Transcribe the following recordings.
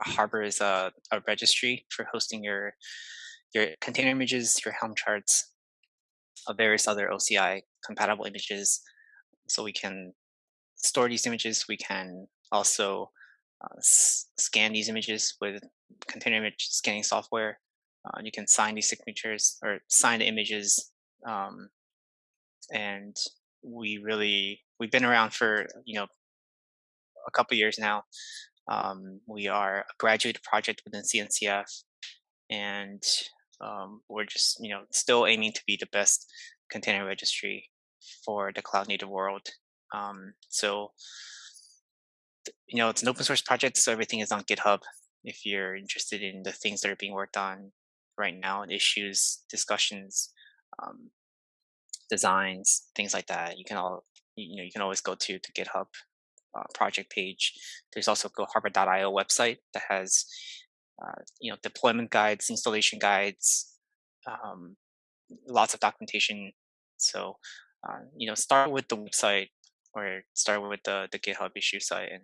Harbor is a, a registry for hosting your your container images, your Helm charts, of various other OCI compatible images. So we can store these images. We can also uh, scan these images with container image scanning software. Uh, you can sign these signatures or sign the images. Um, and we really, we've been around for, you know, a couple years now. Um, we are a graduate project within CNCF and um, we're just, you know, still aiming to be the best container registry for the cloud native world. Um, so, you know, it's an open source project, so everything is on GitHub. If you're interested in the things that are being worked on right now, issues, discussions, um, designs, things like that, you can all, you know, you can always go to the GitHub uh, project page. There's also GoHarbor.io website that has, uh, you know, deployment guides, installation guides, um, lots of documentation. So, uh, you know, start with the website, or start with the, the GitHub issue site. And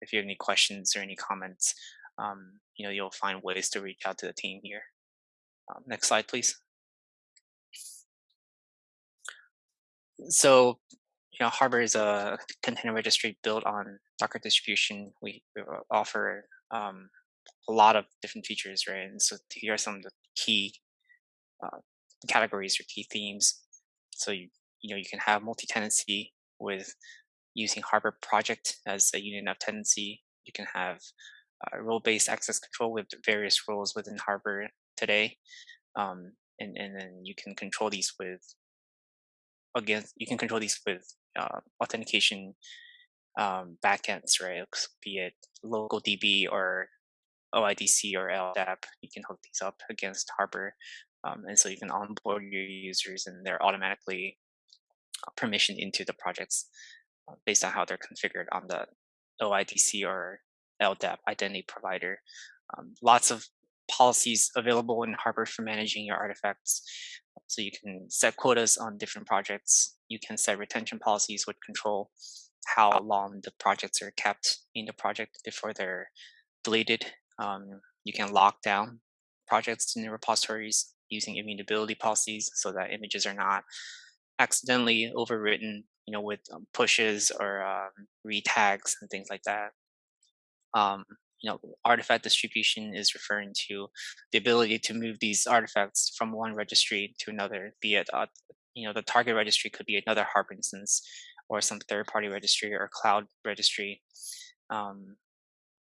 if you have any questions or any comments, um, you know, you'll find ways to reach out to the team here. Um, next slide, please. So, know, Harbor is a container registry built on Docker distribution. We, we offer um, a lot of different features, right? And so here are some of the key uh, categories or key themes. So you, you know, you can have multi-tenancy with using Harbor project as a unit of tenancy. You can have uh, role-based access control with various roles within Harbor today. Um, and, and then you can control these with, again, you can control these with uh, authentication um, backends, right? Be it local DB or OIDC or LDAP, you can hook these up against Harbor. Um, and so you can onboard your users and they're automatically permission into the projects uh, based on how they're configured on the OIDC or LDAP identity provider. Um, lots of policies available in Harbor for managing your artifacts. So you can set quotas on different projects. You can set retention policies which control how long the projects are kept in the project before they're deleted. Um, you can lock down projects in the repositories using immutability policies so that images are not accidentally overwritten, you know, with um, pushes or um, retags and things like that. Um, you know, artifact distribution is referring to the ability to move these artifacts from one registry to another, be it, uh, you know, the target registry could be another Harbor instance or some third-party registry or cloud registry. Um,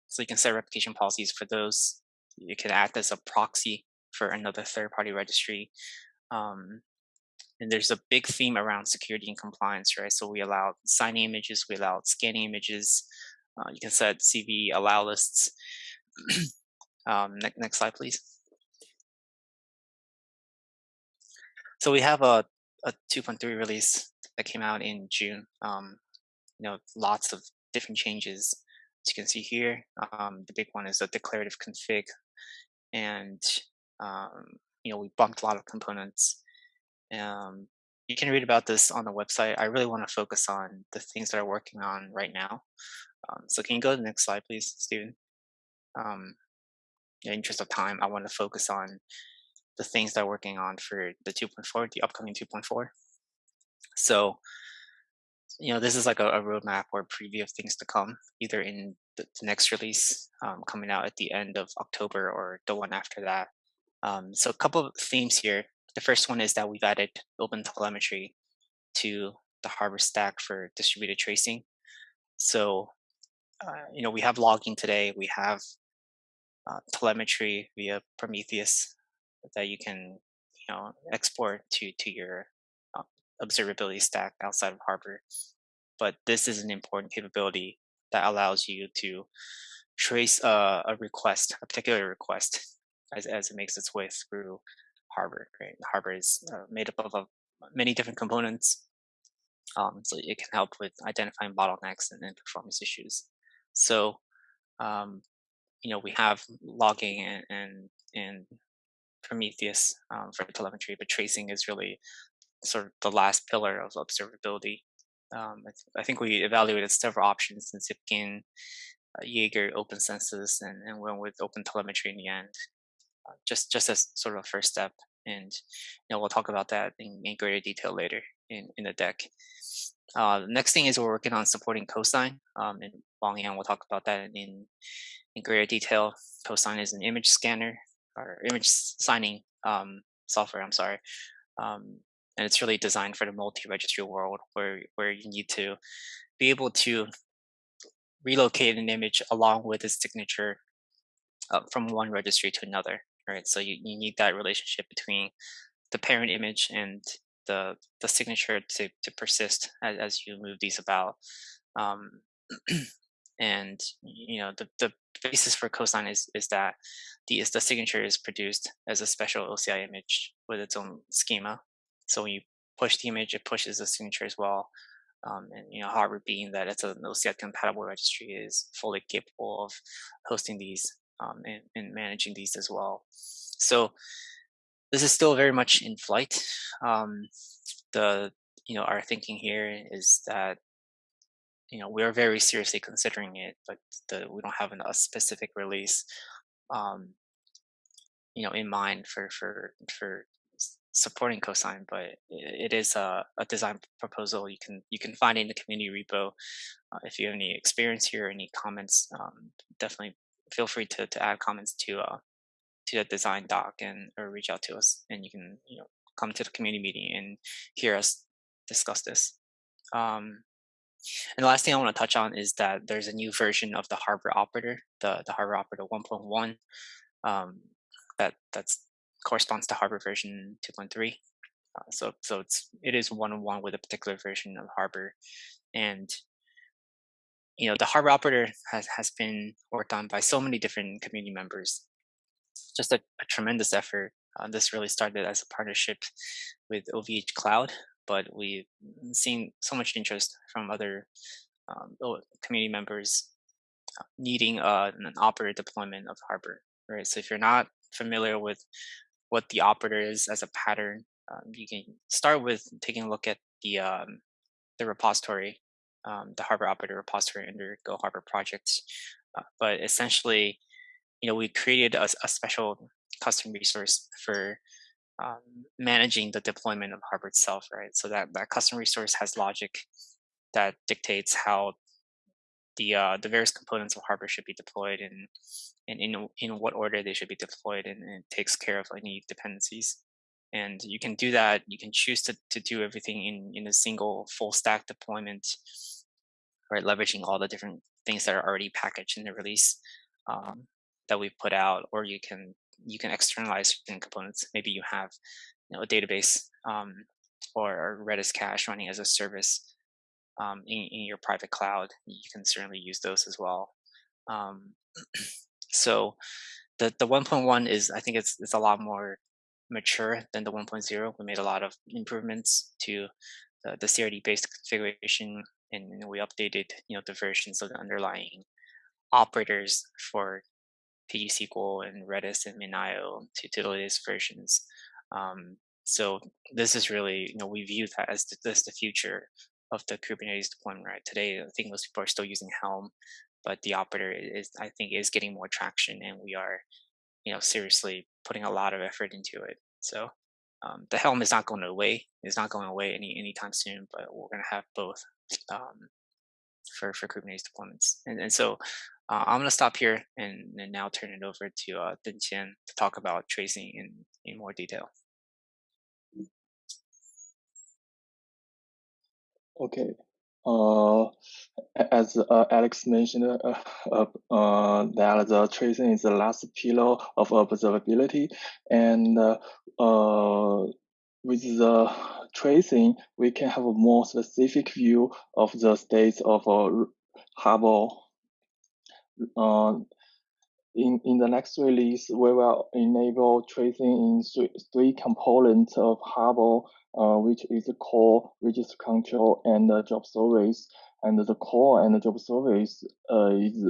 so you can set replication policies for those. You can act as a proxy for another third-party registry. Um, and there's a big theme around security and compliance, right? So we allow signing images, we allow scanning images. Uh, you can set CVE allow lists. um, next, next slide, please. So we have a, a 2.3 release that came out in June. Um, you know, lots of different changes. As you can see here, um, the big one is a declarative config. And, um, you know, we bumped a lot of components um, you can read about this on the website. I really want to focus on the things that I'm working on right now. Um, so can you go to the next slide, please, Stephen? Um, in the interest of time, I want to focus on the things that I'm working on for the 2.4, the upcoming 2.4. So, you know, this is like a, a, roadmap or a preview of things to come, either in the, the next release um, coming out at the end of October or the one after that. Um, so a couple of themes here the first one is that we've added open telemetry to the Harbor stack for distributed tracing. So, uh, you know, we have logging today. We have uh, telemetry via Prometheus that you can, you know, export to to your uh, observability stack outside of Harbor. But this is an important capability that allows you to trace a, a request, a particular request, as, as it makes its way through Harbor. Right, Harbor is uh, made up of, of, many different components, um, so it can help with identifying bottlenecks and, and performance issues. So, um, you know, we have logging and and, and Prometheus um, for telemetry, but tracing is really sort of the last pillar of observability. Um, I, th I, think we evaluated several options in Zipkin, Jaeger open census and, and went with open telemetry in the end, uh, just just as sort of a first step. And you know we'll talk about that in, in greater detail later in, in the deck. Uh, the next thing is we're working on supporting Cosign. Um, and Wang Yang will talk about that in, in greater detail. Cosign is an image scanner or image signing um, software, I'm sorry. Um, and it's really designed for the multi-registry world where, where you need to be able to relocate an image along with its signature uh, from one registry to another, right? So you, you need that relationship between the parent image and the the signature to, to persist as, as you move these about. Um, and you know the, the basis for cosign is is that the is the signature is produced as a special OCI image with its own schema. So when you push the image, it pushes the signature as well. Um, and you know, Harbor being that it's an OCI compatible registry is fully capable of hosting these um, and, and managing these as well. So this is still very much in flight. Um, the you know our thinking here is that you know we are very seriously considering it, but the, we don't have a specific release um, you know in mind for for for supporting cosign but it is a, a design proposal. You can you can find in the community repo. Uh, if you have any experience here any comments um, definitely feel free to, to add comments to uh, to the design doc and or reach out to us and you can you know come to the community meeting and hear us discuss this. Um, and the last thing I want to touch on is that there's a new version of the Harbor operator, the, the Harbor operator 1.1, um, that that's corresponds to Harbor version 2.3. Uh, so so it's it is one on one with a particular version of Harbor, and you know the Harbor operator has has been worked on by so many different community members. Just a, a tremendous effort. Uh, this really started as a partnership with OVH Cloud, but we've seen so much interest from other um, community members uh, needing uh, an operator deployment of Harbor. Right. So if you're not familiar with what the operator is as a pattern, um, you can start with taking a look at the um, the repository, um, the Harbor operator repository under Go Harbor projects. Uh, but essentially, you know, we created a, a special custom resource for um, managing the deployment of Harbor itself, right? So that that custom resource has logic that dictates how the uh, the various components of Harbor should be deployed and and in in what order they should be deployed, and, and, it takes care of any dependencies. And you can do that. You can choose to to do everything in in a single full stack deployment, right? Leveraging all the different things that are already packaged in the release um, that we've put out, or you can you can externalize certain components. Maybe you have you know a database um, or, Redis cache running as a service um, in, in, your private cloud, you can certainly use those as well. Um, so the the 1.1 is I think it's it's a lot more mature than the 1.0. We made a lot of improvements to the, the CRD based configuration, and we updated you know the versions of the underlying operators for PGSQL and Redis and MinIO to, to the latest versions. Um, so this is really, you know, we view that as the, as the future of the Kubernetes deployment right today. I think most people are still using Helm, but the operator is, I think, is getting more traction, and we are, you know, seriously putting a lot of effort into it. So um, the Helm is not going away. It's not going away any anytime soon, but we're going to have both um, for for Kubernetes deployments. And and so uh, I'm going to stop here and, and now turn it over to uh, Dengqian to talk about tracing in in more detail. Okay. Uh, as uh, Alex mentioned, uh, uh, uh, that the tracing is the last pillar of observability, and uh, uh, with the tracing, we can have a more specific view of the states of a Harbor. Uh, in, in the next release, we will enable tracing in three, three components of Harbor uh, which is the core registry control and the job service. And the core and the job service uh, is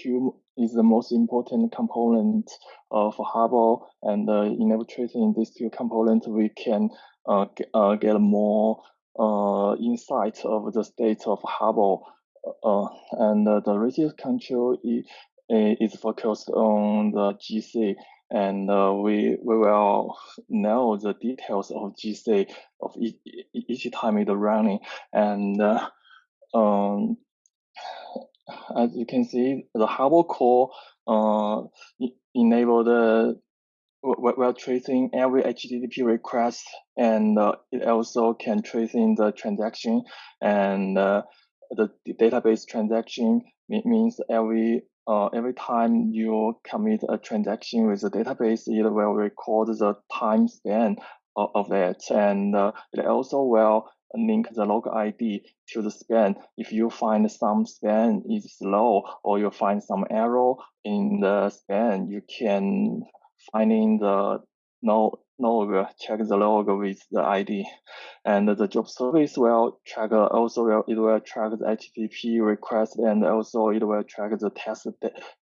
two is the most important component of Harbor. And uh, enable tracing in these two components, we can uh, get, uh, get more uh, insight of the state of Harbor uh, and the resource control is, focused on the GC and uh, we we will know the details of GC of each, each time it's running. And uh, um, as you can see the Harbor core uh, enable the we're tracing every HTTP request. And uh, it also can tracing the transaction. And uh, the, the, database transaction means every uh, every time you commit a transaction with the database, it will record the time span of, of it. And uh, it also will link the log ID to the span. If you find some span is slow or you find some error in the span, you can finding the no log, check the log with the ID. And the job service will track also will, it will track the HTTP request and also it will track the task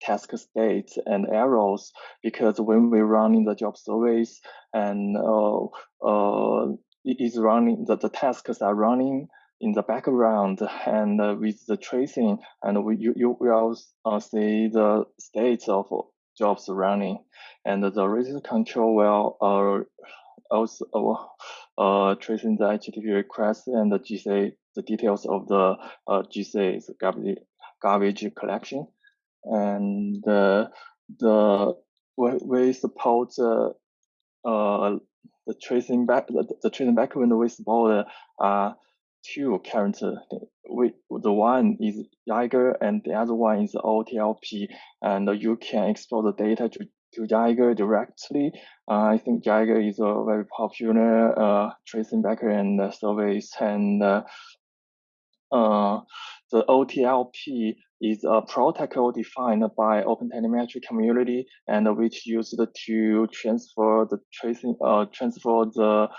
task states and errors because when we run in the job service and uh, uh, it is running the, the tasks are running in the background and uh, with the tracing and we, you, you will uh, see the states of jobs running and the resource control will uh, also uh, uh, tracing the HTTP request and the GC, the details of the uh, GC garbage, collection. And uh, the we, support uh, uh, the tracing back the, the tracing back when we support uh, two currently. We, the one is Jaeger and the other one is OTLP, and you can export the data to to Jaeger directly. Uh, I think Jaeger is a very popular uh, tracing backend service, and uh, uh the OTLP is a protocol defined by Open Telemetry community and which used to transfer the tracing, uh, transfer the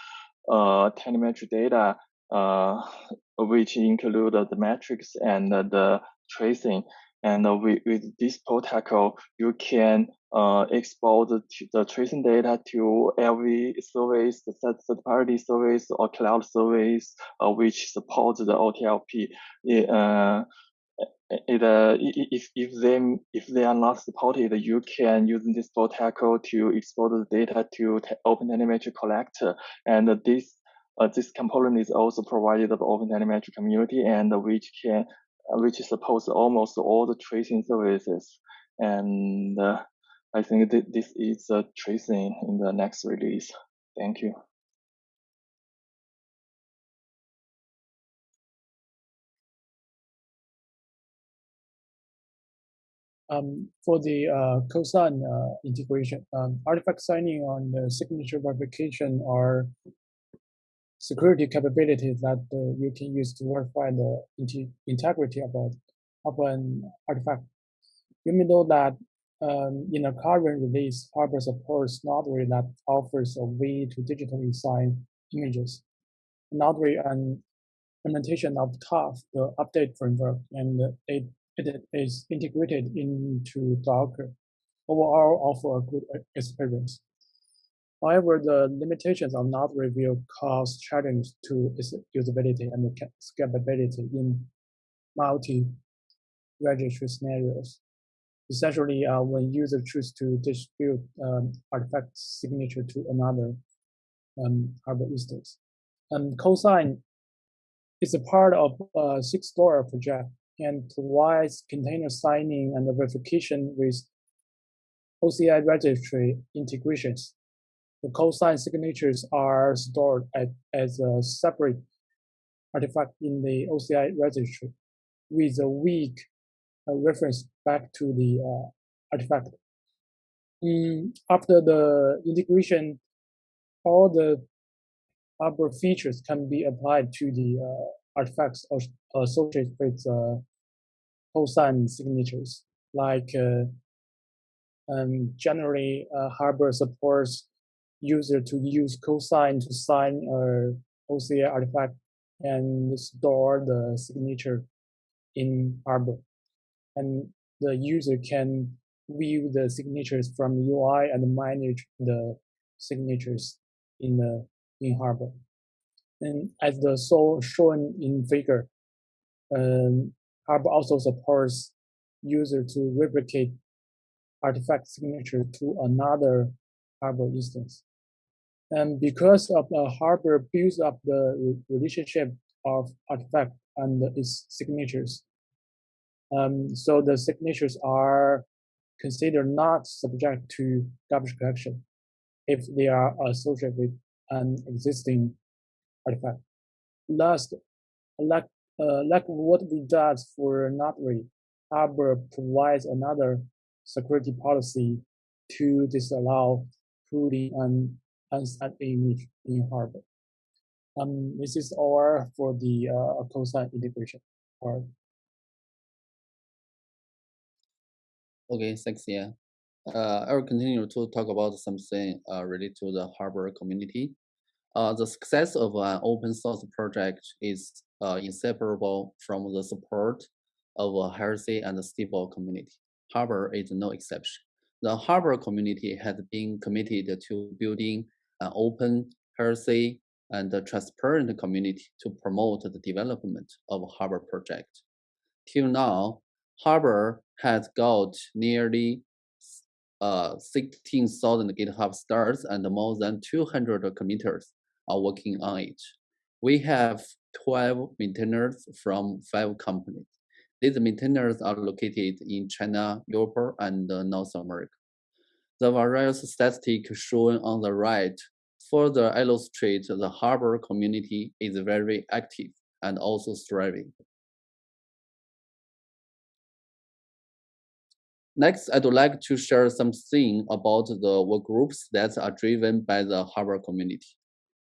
uh, telemetry data, which include the metrics and the tracing. And with, with this protocol, you can uh, export the, the, tracing data to every service, the third-party service or cloud service, uh, which supports the OTLP. It, uh, it, uh, if if they if they are not supported, you can use this protocol to export the data to Open Telemetry Collector, and this uh, this component is also provided by Open Telemetry community, and which can which supports almost all the tracing services. And uh, I think th this is a tracing in the next release. Thank you. Um, for the uh, cosign uh, integration, um, artifact signing on the signature verification are security capabilities that uh, you can use to verify the integrity of, a, of an artifact. You may know that um, in a current release, Harbor supports Notary that offers a way to digitally sign images. Notary an implementation of TUF, the update framework, and it, it is integrated into Docker. Overall, offer a good experience. However, the limitations of Notary cause challenges to its usability and scalability in multi-registry scenarios. Essentially, uh, when users choose to distribute um, artifact signature to another um, Harbor instance. And cosign is a part of a SigStore project and provides container signing and verification with OCI registry integrations the cosign signatures are stored at, as a separate artifact in the OCI registry with a weak uh, reference back to the uh, artifact. Mm, after the integration, all the Harbor features can be applied to the uh, artifacts associated with uh, cosign signatures. Like uh, um, generally, uh, Harbor supports user to use cosign to sign a OCI artifact and store the signature in Harbor. And the user can view the signatures from the UI and manage the signatures in the in Harbor. And as the so shown in figure, um, Harbor also supports user to replicate artifact signature to another Harbor instance. And because of the Harbor builds up the relationship of artifact and its signatures. Um, so the signatures are considered not subject to garbage collection if they are associated with an existing artifact. Last, like, uh, like what we did for Notary, Harbor provides another security policy to disallow putting an unsigned image in Harbor. Um, this is all for the uh, cosign integration part. Okay, thanks, yeah. Uh, I will continue to talk about something uh, related to the Harbor community. Uh, the success of an open source project is uh, inseparable from the support of a healthy and stable community. Harbor is no exception. The Harbor community has been committed to building an open, healthy, and transparent community to promote the development of Harbor project. Till now, Harbor has got nearly uh, 16,000 GitHub stars and more than 200 committers are working on it. We have 12 maintainers from five companies. These maintainers are located in China, Europe, and North America. The various statistics shown on the right further illustrate the Harbor community is very active and also thriving. Next, I'd like to share something about the work groups that are driven by the Harbor community.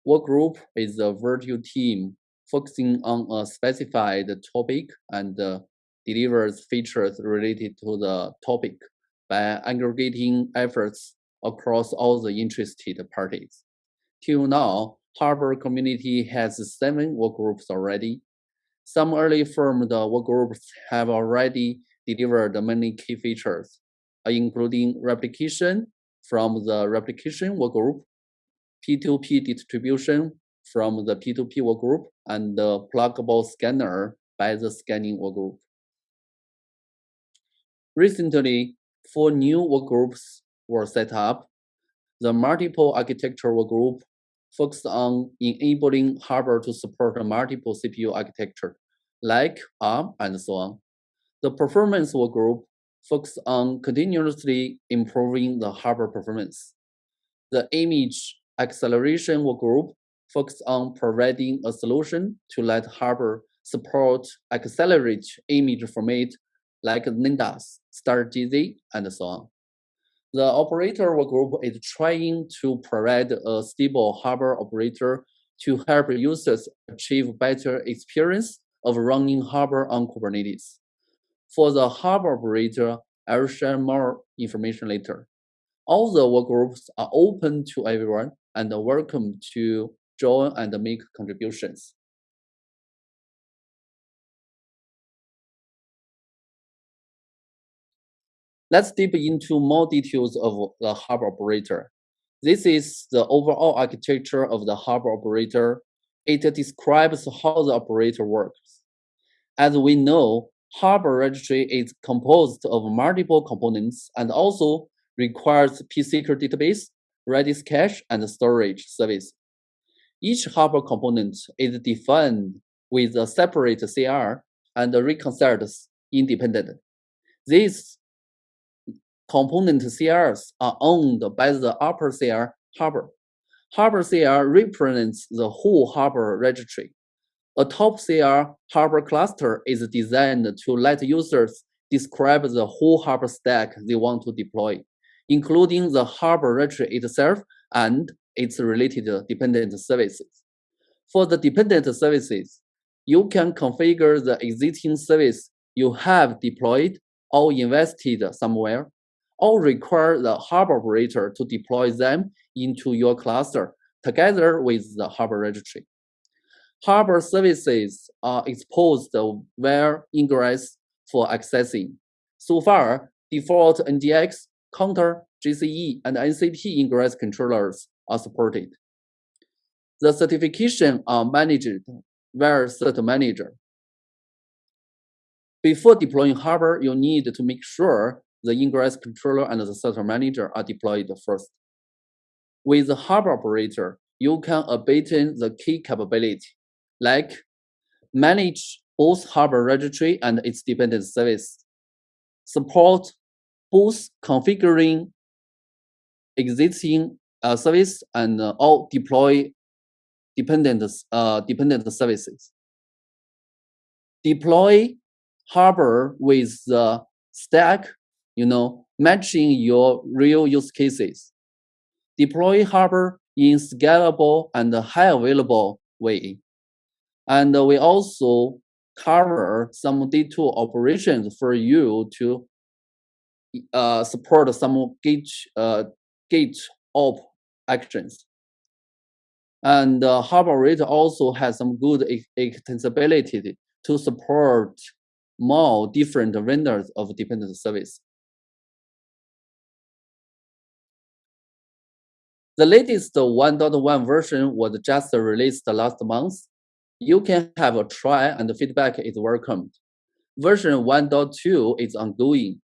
Work group is a virtual team focusing on a specified topic and uh, delivers features related to the topic by aggregating efforts across all the interested parties. Till now, Harbor community has seven work groups already. Some early formed work groups have already delivered many key features, including replication from the replication work group, P2P distribution from the P2P work group, and the pluggable scanner by the scanning work group. Recently, four new work groups were set up. The multiple architecture work group focused on enabling Harbor to support multiple CPU architecture, like ARM and so on. The performance work group focused on continuously improving the harbor performance. The image acceleration work group focused on providing a solution to let harbor support accelerate image format like Nydus, StarGZ, and so on. The operator group is trying to provide a stable harbor operator to help users achieve better experience of running harbor on Kubernetes. For the harbor operator, I will share more information later. All the work groups are open to everyone and welcome to join and make contributions. Let's deep into more details of the harbor operator. This is the overall architecture of the harbor operator. It describes how the operator works. As we know, Harbor registry is composed of multiple components and also requires pSQL database, Redis cache, and storage service. Each Harbor component is defined with a separate CR and reconciled independent. These component CRs are owned by the upper CR Harbor. Harbor CR represents the whole Harbor registry. A top CR Harbor cluster is designed to let users describe the whole Harbor stack they want to deploy, including the Harbor registry itself and its related dependent services. For the dependent services, you can configure the existing service you have deployed or invested somewhere, or require the Harbor operator to deploy them into your cluster together with the Harbor registry. Harbor services are exposed via ingress for accessing. So far, default NGX, Contour, GCE, and NCP ingress controllers are supported. The certification are managed via Cert Manager. before deploying Harbor, you need to make sure the ingress controller and the Cert Manager are deployed first. With the Harbor operator, you can abandon the key capability, like manage both Harbor registry and its dependent service, support both configuring existing uh, service and uh, all deploy dependent uh, dependent services. Deploy Harbor with the stack, you know, matching your real use cases. Deploy Harbor in scalable and high available way. And we also cover some D2 operations for you to uh, support some gate, uh, gate op actions. And uh, Harbor Rate also has some good extensibility to support more different vendors of dependent service. The latest 1.1 version was just released last month. You can have a try and feedback is welcomed. Version 1.2 is ongoing.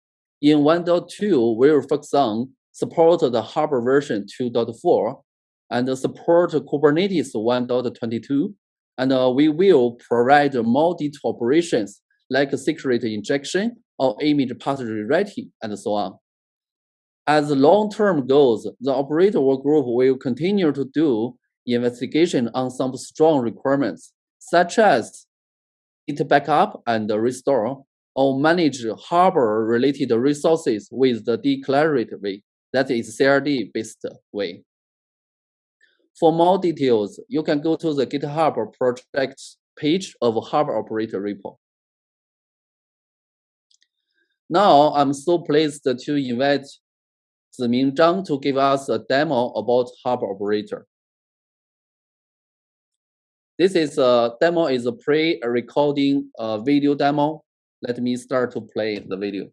In 1.2, we will focus on support the Harbor version 2.4 and support Kubernetes 1.22. And uh, we will provide more detailed operations like secret injection or image path rewriting and so on. As long-term goals, the operator group will continue to do investigation on some strong requirements, such as it backup and restore, or manage harbor-related resources with the declarative that is CRD-based way. For more details, you can go to the GitHub project page of Harbor Operator repo. Now, I'm so pleased to invite Ziming Zhang to give us a demo about Harbor Operator. This is a demo is a pre-recording uh, video demo. Let me start to play the video.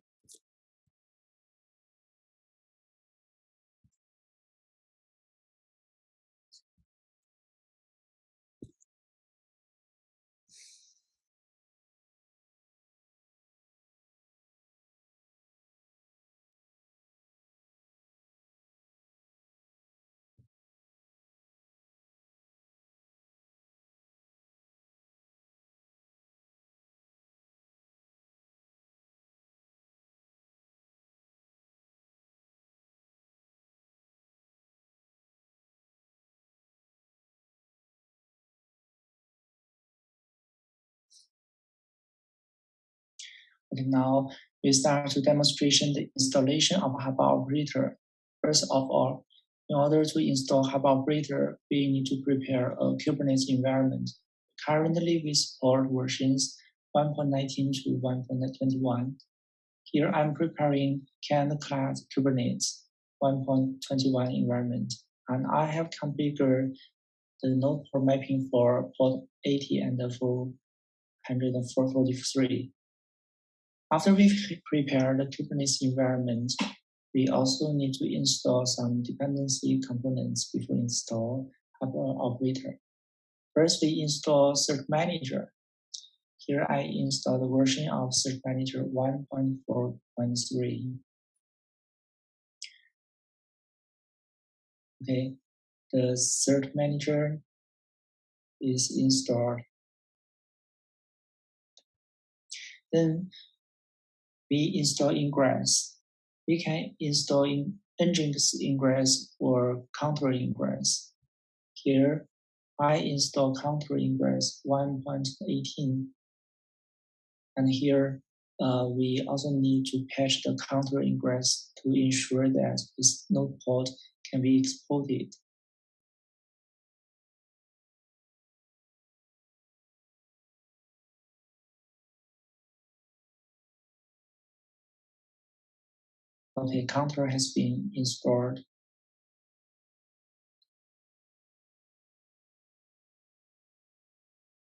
Okay, now we start to demonstration the installation of Harbor Operator. First of all, in order to install Harbor Operator, we need to prepare a Kubernetes environment. Currently, we support versions 1.19 to 1.21. Here, I'm preparing canned class Kubernetes 1.21 environment, and I have configured the node port mapping for port 80 and for 443. After we prepare the Kubernetes environment, we also need to install some dependency components before install Harbor operator. First, we install Cert Manager. Here I install the version of Cert Manager 1.4.3. Okay, the Cert Manager is installed. Then we install ingress. We can install in nginx ingress or Contour ingress. Here, I install Contour ingress 1.18. And here, uh, we also need to patch the Contour ingress to ensure that this node port can be exported. Okay, Contour has been installed.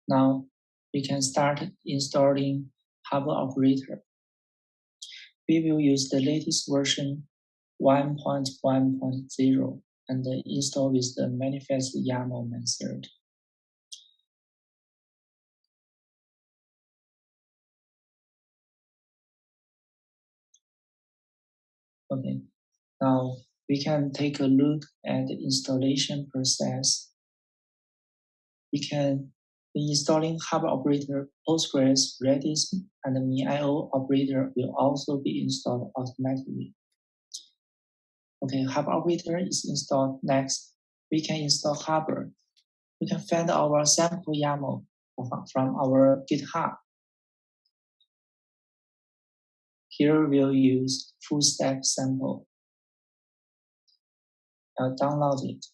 Now we can start installing Harbor Operator. We will use the latest version 1.1.0 and install with the manifest YAML method. Okay, now we can take a look at the installation process. We can be installing Harbor operator Postgres, Redis, and the MinIO operator will also be installed automatically. Okay, Harbor operator is installed next. We can install Harbor. We can find our sample YAML from our GitHub. Here we'll use full stack sample. I'll download it.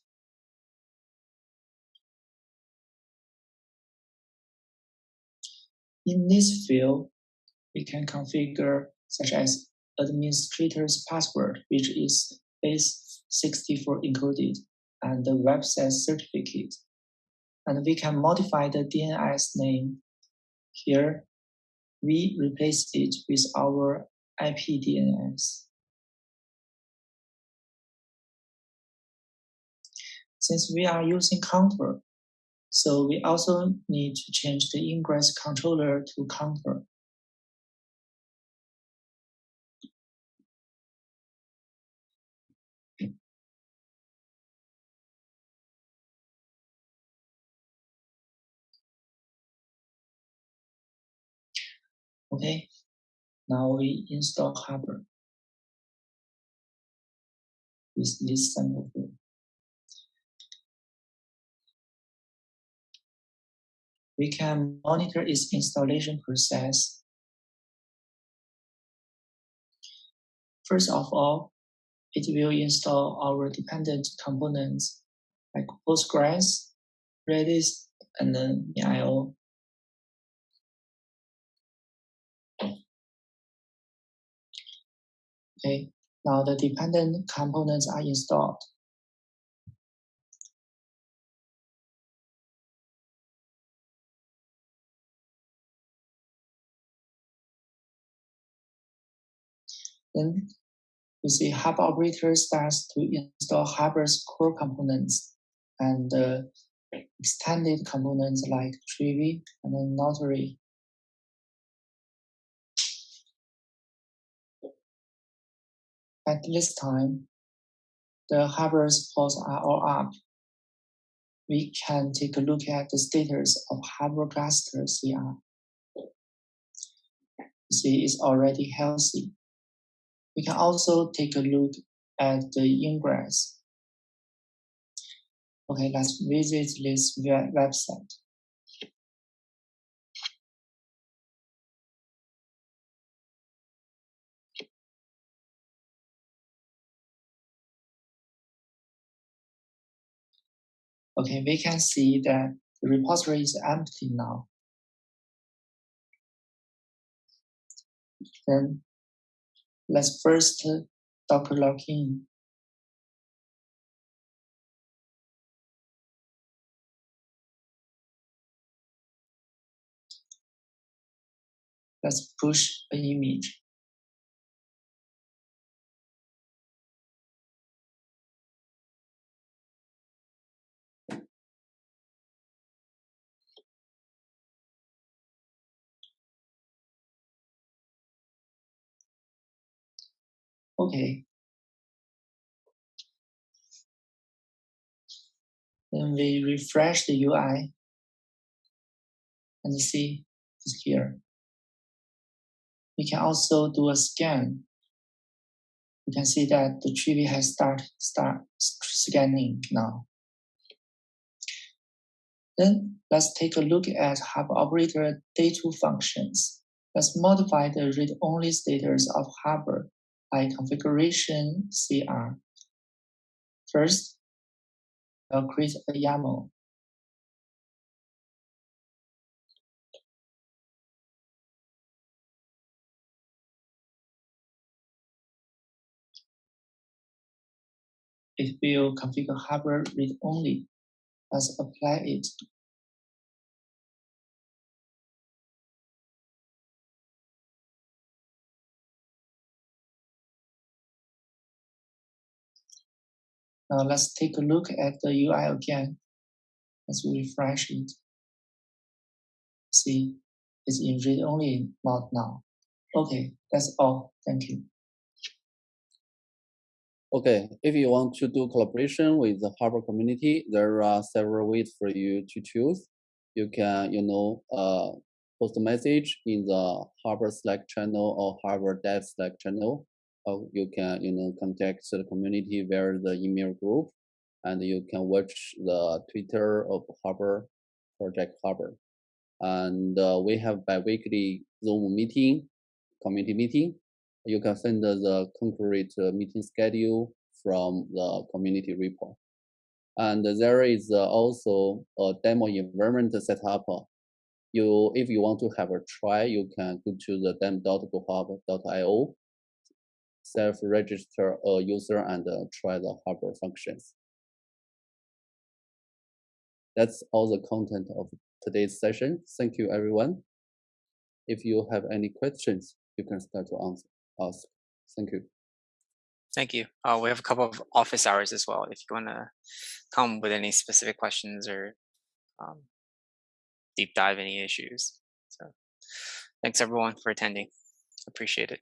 In this field, we can configure such as administrator's password, which is base 64 encoded, and the website certificate. And we can modify the DNS name. Here, we replace it with our IPDNS. Since we are using Contour, so we also need to change the ingress controller to Contour. Okay, now we install Harbor with this sample field. We can monitor its installation process. First of all, it will install our dependent components like Postgres, Redis, and then IO. Okay, now the dependent components are installed. Then you see Hub operator starts to install Harbor's core components and uh, extended components like Trivy and then Notary. At this time, the Harbor's ports are all up. We can take a look at the status of Harbor cluster CR. See, it's already healthy. We can also take a look at the ingress. Okay, let's visit this website. Okay, we can see that the repository is empty now. Then let's first docker login. Let's push an image. Okay. Then we refresh the UI and see it's here. We can also do a scan. You can see that the tree has start start scanning now. Then let's take a look at Harbor operator day2 functions. Let's modify the read-only status of Harbor by configuration CR. First, I'll create a YAML. It will configure harbor read only. Let's apply it. Now let's take a look at the UI again. Let's refresh it. See, it's in read-only mode now. Okay, that's all. Thank you. Okay, if you want to do collaboration with the Harbor community, there are several ways for you to choose. You can, you know, uh, post a message in the Harbor Slack channel or Harbor Dev Slack channel. Or you can, you know, contact the community via the email group, and you can watch the Twitter of Harbor Project Harbor. And uh, we have bi-weekly Zoom meeting, community meeting, you can send the concrete uh, meeting schedule from the community report. And there is uh, also a demo environment set up. You, if you want to have a try, you can go to the demo.goharbor.io, self-register a user and uh, try the Harbor functions. That's all the content of today's session. Thank you, everyone. If you have any questions, you can start to answer ask. Thank you. Thank you. Uh, we have a couple of office hours as well. If you want to come with any specific questions or um, deep dive any issues. So thanks everyone for attending. Appreciate it.